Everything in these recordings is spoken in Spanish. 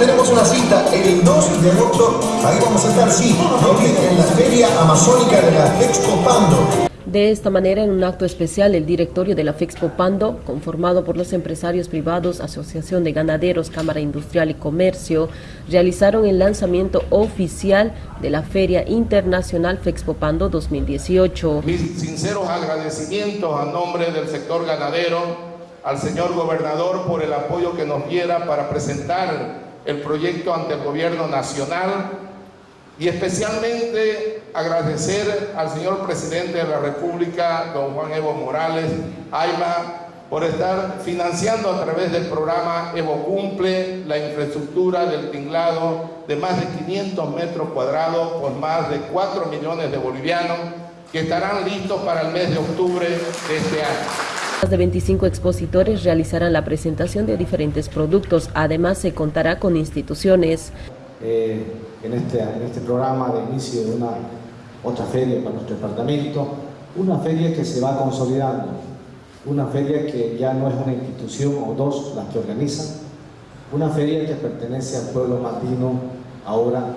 el 2 de agosto, ahí vamos a estar, sí, en la Feria Amazónica de la Expo Pando. De esta manera, en un acto especial, el directorio de la FEXPO Pando, conformado por los empresarios privados, Asociación de Ganaderos, Cámara Industrial y Comercio, realizaron el lanzamiento oficial de la Feria Internacional FEXPO Pando 2018. Mis sinceros agradecimientos a nombre del sector ganadero, al señor gobernador por el apoyo que nos diera para presentar el proyecto ante el gobierno nacional y especialmente agradecer al señor presidente de la República, don Juan Evo Morales, AIMA, por estar financiando a través del programa Evo Cumple la infraestructura del tinglado de más de 500 metros cuadrados por más de 4 millones de bolivianos que estarán listos para el mes de octubre de este año. Más de 25 expositores realizarán la presentación de diferentes productos. Además, se contará con instituciones eh, en, este, en este programa de inicio de una otra feria para nuestro departamento, una feria que se va consolidando, una feria que ya no es una institución o dos las que organizan, una feria que pertenece al pueblo matino ahora,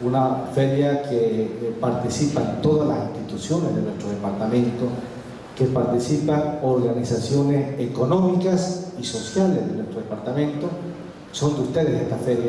una feria que eh, participan todas las instituciones de nuestro departamento, que participan organizaciones económicas y sociales de nuestro departamento, son de ustedes esta feria.